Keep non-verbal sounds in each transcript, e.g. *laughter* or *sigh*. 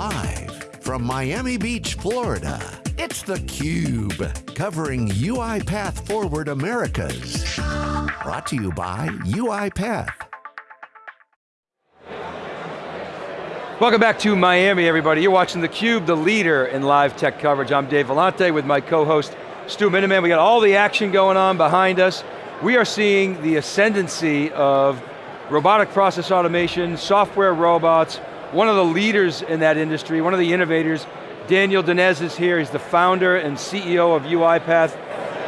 Live from Miami Beach, Florida, it's theCUBE, covering UiPath Forward Americas. Brought to you by UiPath. Welcome back to Miami, everybody. You're watching theCUBE, the leader in live tech coverage. I'm Dave Vellante with my co-host, Stu Miniman. We got all the action going on behind us. We are seeing the ascendancy of robotic process automation, software robots, one of the leaders in that industry, one of the innovators, Daniel Dines is here. He's the founder and CEO of UiPath.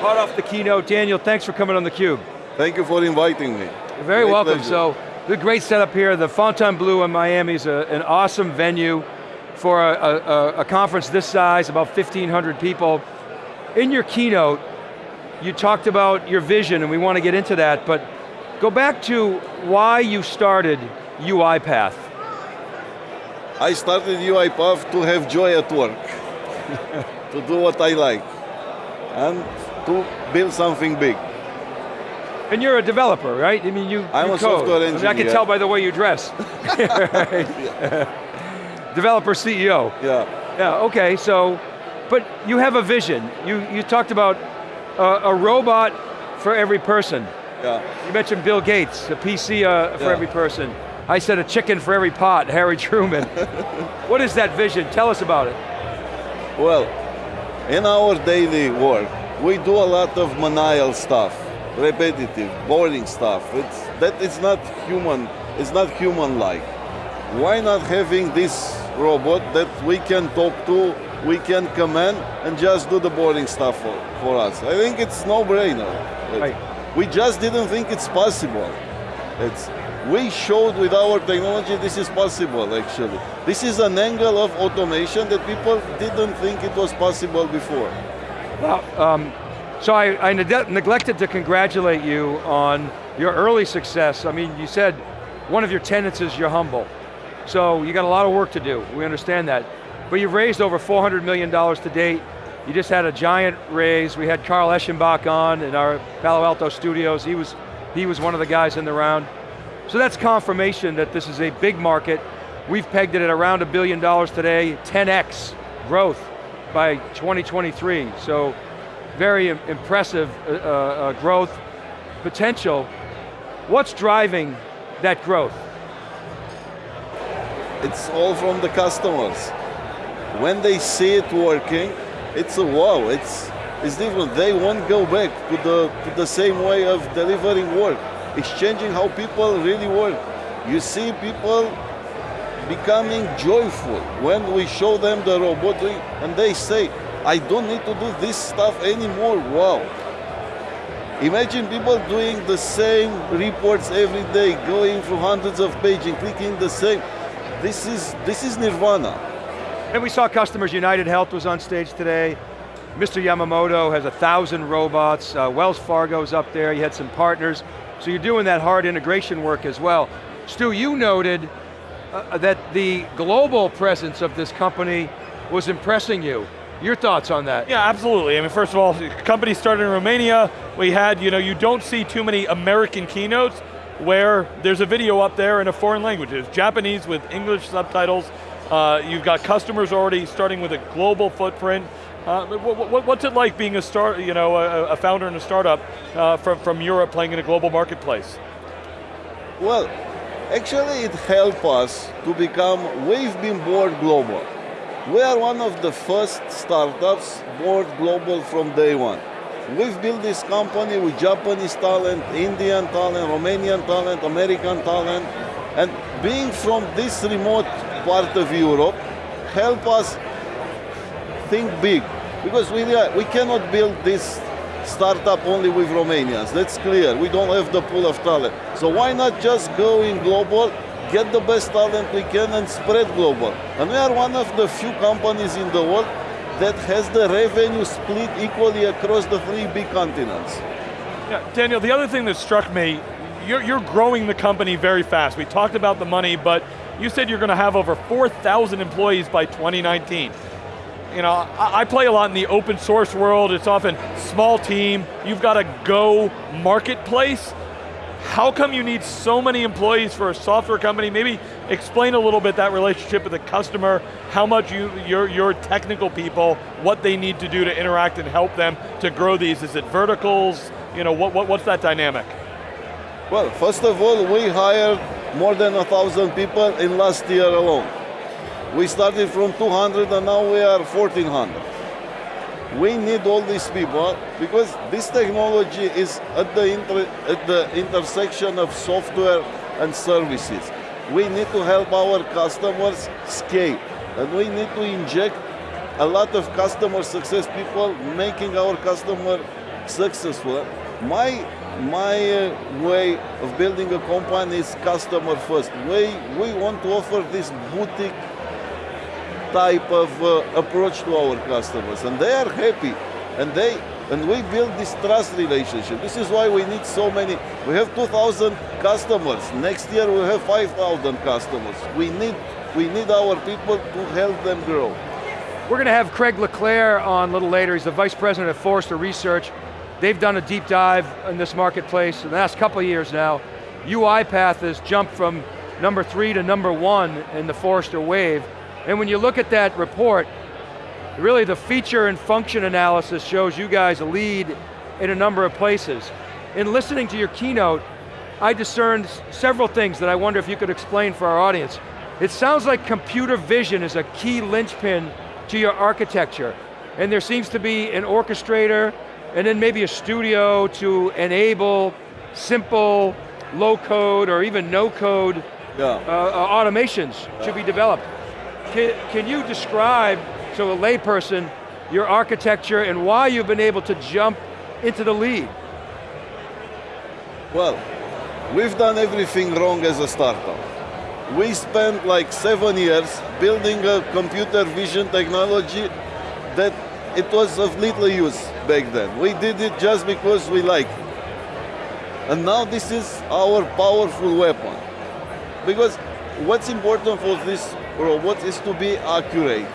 Hot off the keynote, Daniel, thanks for coming on theCUBE. Thank you for inviting me. You're very Great welcome. pleasure. So, the great setup here. The Fontainebleau in Miami is a, an awesome venue for a, a, a conference this size, about 1,500 people. In your keynote, you talked about your vision, and we want to get into that, but go back to why you started UiPath. I started UiPath to have joy at work, *laughs* to do what I like, and to build something big. And you're a developer, right? I mean, you, I'm you a code. software I, mean, I can tell by the way you dress. *laughs* Developer CEO. Yeah, Yeah, okay, so, but you have a vision. You, you talked about uh, a robot for every person. yeah. You mentioned Bill Gates, a PC uh, for Yeah. every person. I said a chicken for every pot, Harry Truman. *laughs* what is that vision? Tell us about it. Well, in our daily work, we do a lot of manual stuff, repetitive, boring stuff. It's, that is not human, it's not human-like. Why not having this robot that we can talk to, we can command, and just do the boring stuff for, for us? I think it's no-brainer. Right. We just didn't think it's possible. It's, we showed with our technology this is possible actually. This is an angle of automation that people didn't think it was possible before. Well, um, so I, I neg- neglected to congratulate you on your early success. I mean, you said one of your tenets is you're humble. So you got a lot of work to do, we understand that. But you've raised over $400 million to date. You just had a giant raise. We had Carl Eschenbach on in our Palo Alto studios. He was, he was one of the guys in the round. So that's confirmation that this is a big market. We've pegged it at around a billion dollars today, 10x growth by 2023. So very impressive uh, uh, growth potential. What's driving that growth? It's all from the customers. When they see it working, it's a wow, it's, it's different. They won't go back to the, to the same way of delivering work. It's changing how people really work. You see people becoming joyful when we show them the robot doing, and they say, I don't need to do this stuff anymore, wow. Imagine people doing the same reports every day, going through hundreds of pages, clicking the same. This is, this is nirvana. And we saw Customers United Health was on stage today. Mr. Yamamoto has a thousand robots. Uh, Wells Fargo's up there. You had some partners. So you're doing that hard integration work as well. Stu, you noted uh, that the global presence of this company was impressing you. Your thoughts on that? Yeah, absolutely. I mean, first of all, the company started in Romania. We had, you know, you don't see too many American keynotes where there's a video up there in a foreign language. It's Japanese with English subtitles. Uh, you've got customers already starting with a global footprint. Uh, what, what, what's it like being a start, you know, a, founder in a startup uh, from, from Europe playing in a global marketplace? Well, actually it helped us to become, we've been born global. We are one of the first startups born global from day one. We've built this company with Japanese talent, Indian talent, Romanian talent, American talent, and being from this remote part of Europe help us think big. Because we, we cannot build this startup only with Romanians. That's clear. We don't have the pool of talent. So why not just go in global, get the best talent we can and spread global? And we are one of the few companies in the world that has the revenue split equally across the three big continents. Yeah, Daniel, the other thing that struck me, you're, you're growing the company very fast. We talked about the money, but you said you're going to have over 4,000 employees by 2019. You know, I, play a lot in the open source world. It's often small team. You've got a go marketplace. how come you need so many employees for a software company? Maybe explain a little bit that relationship with the customer, how much you, your, your technical people, what they need to do to interact and help them to grow these. Is it verticals? You know, what, what, what's that dynamic? Well, first of all, we hired more than a thousand people in last year alone. We started from 200 and now we are 1400 we need all these people because this technology is at the, at the intersection of software and services. We need to help our customers scale and we need to inject a lot of customer success people making our customer successful. My, my uh, way of building a company is customer first. We, we want to offer this boutique type of uh, approach to our customers and they are happy and they and we build this trust relationship. This is why we need so many. We have 2,000 customers. Next year we have 5,000 customers. We need, we need our people to help them grow. We're going to have Craig Le Clair on a little later. He's the Vice President of Forrester Research. They've done a deep dive in this marketplace in the last couple of years now. UiPath has jumped from number three to number one in the Forrester Wave. And when you look at that report, really the feature and function analysis shows you guys a lead in a number of places. In listening to your keynote, I discerned several things that I wonder if you could explain for our audience. It sounds like computer vision is a key linchpin to your architecture. And there seems to be an orchestrator, and then maybe a studio to enable simple, low code, or even no code uh, uh, automations yeah. should be developed. Can, can you describe to a layperson your architecture and why you've been able to jump into the lead? Well, we've done everything wrong as a startup. We spent like seven years building a computer vision technology that it was of little use back then. We did it just because we like it. And now this is our powerful weapon. Because what's important for this robot is to be accurate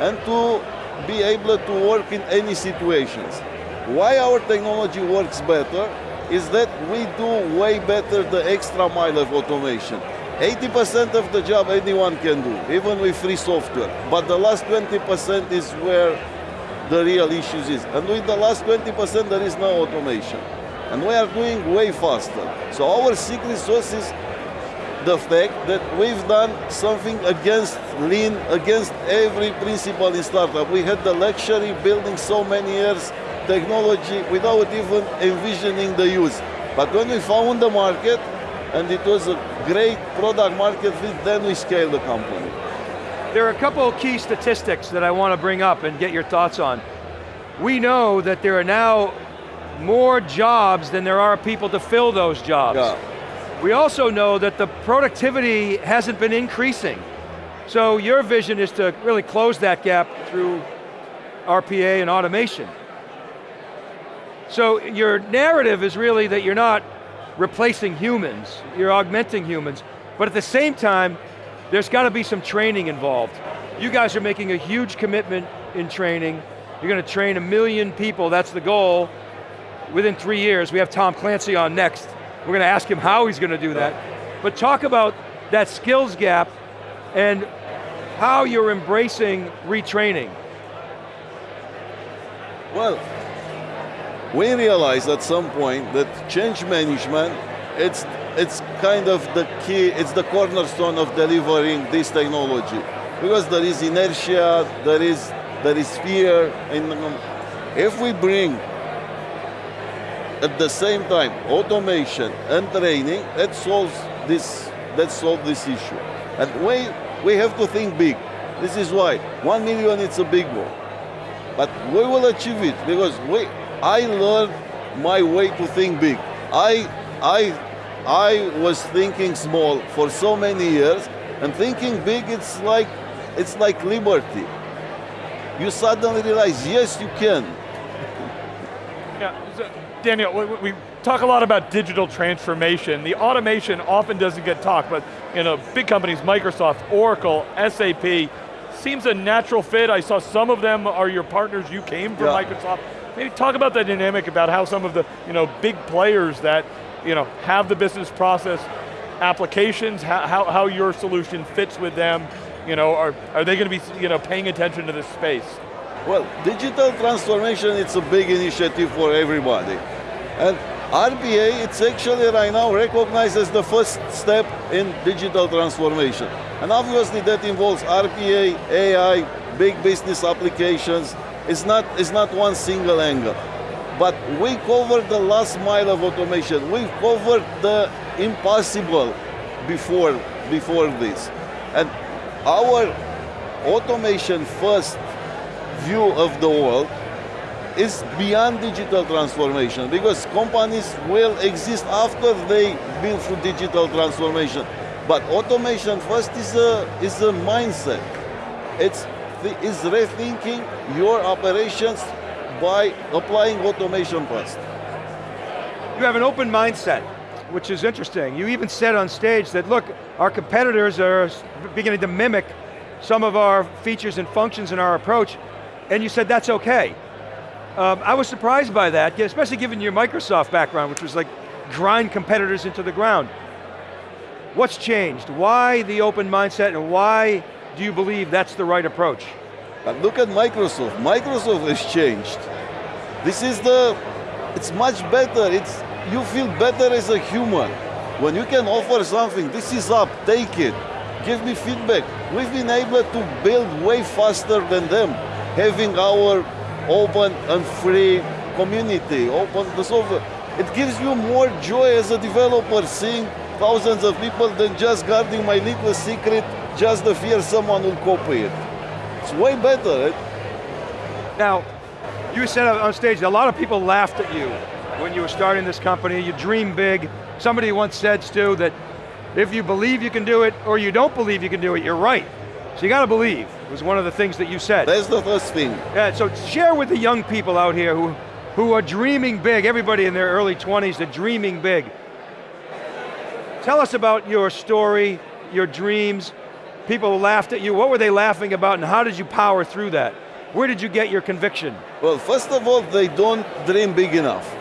and to be able to work in any situations. Why our technology works better is that we do way better the extra mile of automation. 80% of the job anyone can do, even with free software. But the last 20% is where the real issues is. And with the last 20% there is no automation. And we are doing way faster. So our secret sauce is the fact that we've done something against lean, against every principle in startup. We had the luxury building so many years technology without even envisioning the use. But when we found the market, and it was a great product market fit, then we scaled the company. There are a couple of key statistics that I want to bring up and get your thoughts on. We know that there are now more jobs than there are people to fill those jobs. Yeah. We also know that the productivity hasn't been increasing. So your vision is to really close that gap through RPA and automation. So your narrative is really that you're not replacing humans, you're augmenting humans, but at the same time, there's got to be some training involved. You guys are making a huge commitment in training. You're going to train a million people, that's the goal. Within three years, we have Tom Clancy on next. We're going to ask him how he's going to do that. But talk about that skills gap and how you're embracing retraining. Well, we realized at some point that change management, it's, it's kind of the key, it's the cornerstone of delivering this technology. Because there is inertia, there is, there is fear, and um, if we bring at the same time, automation and training, that solves this, that solves this issue. And we, we have to think big. This is why, one million it's a big one. But we will achieve it because we, I learned my way to think big. I, I, I was thinking small for so many years, and thinking big, it's like, it's like liberty. You suddenly realize, yes, you can. Yeah, Daniel, we, we, talk a lot about digital transformation. The automation often doesn't get talked, but you know, big companies, Microsoft, Oracle, SAP, seems a natural fit. I saw some of them are your partners, you came from yeah. Microsoft. Maybe talk about that dynamic about how some of the you know, big players that you know, have the business process applications, how, how, how your solution fits with them, you know, are, are they going to be you know, paying attention to this space? Well, digital transformation, it's a big initiative for everybody. And RPA, it's actually right now recognized as the first step in digital transformation. And obviously that involves RPA, AI, big business applications. It's not, it's not one single angle. But we covered the last mile of automation. We covered the impossible before, before this. And our automation first view of the world is beyond digital transformation because companies will exist after they build through digital transformation. But automation first is a, is a mindset. It's is rethinking your operations by applying automation first. You have an open mindset, which is interesting. You even said on stage that, look, our competitors are beginning to mimic some of our features and functions in our approach, and you said that's okay. Um, I was surprised by that, especially given your Microsoft background, which was like grind competitors into the ground. What's changed? Why the open mindset and why do you believe that's the right approach? But look at Microsoft. Microsoft has changed. This is the, it's much better. It's, you feel better as a human. When you can offer something, this is up, take it, give me feedback. We've been able to build way faster than them, having our open and free community, open the software. It gives you more joy as a developer seeing thousands of people than just guarding my little secret, just the fear someone will copy it. It's way better. Right? Now, you said on stage, a lot of people laughed at you when you were starting this company, you dream big. Somebody once said, Stu, that if you believe you can do it or you don't believe you can do it, you're right. So you got to believe, was one of the things that you said. That's the first thing. Yeah, so share with the young people out here who, who are dreaming big, everybody in their early 20s, they're dreaming big. Tell us about your story, your dreams. People laughed at you, what were they laughing about and how did you power through that? Where did you get your conviction? Well, first of all, they don't dream big enough.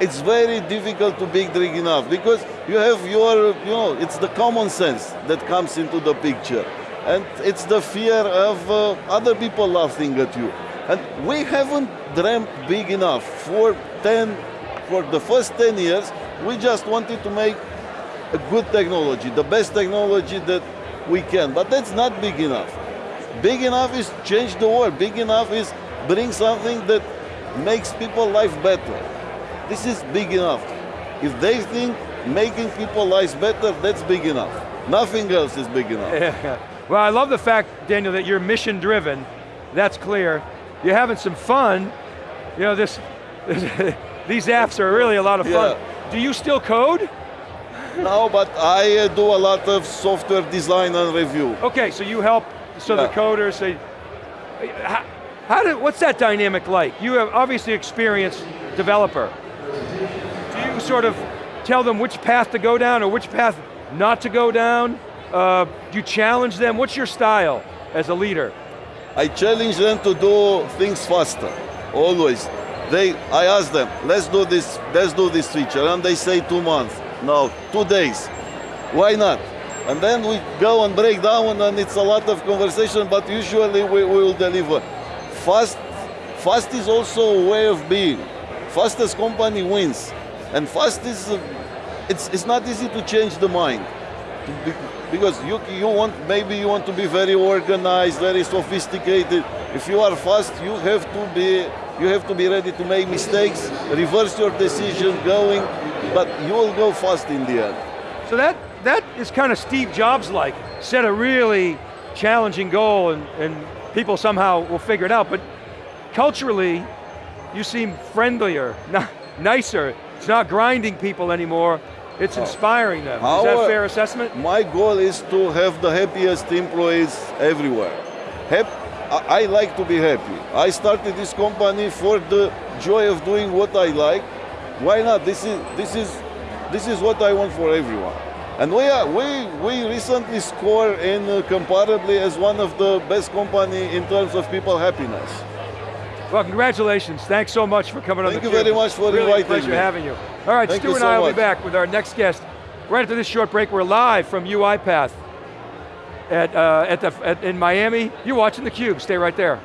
It's very difficult to big dream enough because you have your, you know, it's the common sense that comes into the picture and it's the fear of uh, other people laughing at you. And we haven't dreamt big enough. For 10, for the first 10 years, we just wanted to make a good technology, the best technology that we can, but that's not big enough. Big enough is change the world. Big enough is bring something that makes people life better. This is big enough. If they think making people lives better, that's big enough. Nothing else is big enough. *laughs* Well, I love the fact, Daniel, that you're mission driven. That's clear. You're having some fun. You know, this, this *laughs* these apps are really a lot of fun. Yeah. Do you still code? No, but I uh, do a lot of software design and review. Okay, so you help, so Yeah. the coders, say, how, how did, what's that dynamic like? You have obviously experienced developer. Do you sort of tell them which path to go down or which path not to go down? Uh, do you challenge them? What's your style as a leader? I challenge them to do things faster, always. They, I ask them, let's do this, let's do this feature, and they say two months. No, two days. Why not? And then we go and break down, and it's a lot of conversation, but usually we, we will deliver. Fast, fast is also a way of being. Fastest company wins, and fast is, it's, it's not easy to change the mind. Because you, you want, maybe you want to be very organized, very sophisticated. If you are fast, you have to be, you have to be ready to make mistakes, reverse your decision going, but you will go fast in the end. So that, that is kind of Steve Jobs-like. Set a really challenging goal and, and people somehow will figure it out, but culturally, you seem friendlier, *laughs* nicer. It's not grinding people anymore, it's inspiring them. Is that a fair assessment? My goal is to have the happiest employees everywhere. Hap- I like to be happy. I started this company for the joy of doing what I like. Why not? This is this is this is what I want for everyone. And we are we we recently scored in uh, Comparably as one of the best company in terms of people happiness. Well, congratulations. Thanks so much for coming Thank on the Thank you very much for really inviting pleasure me. having you. All right, Thank Stu and so I will be back with our next guest. Right after this short break, we're live from UiPath at, uh, at the, at, in Miami. You're watching theCUBE, stay right there.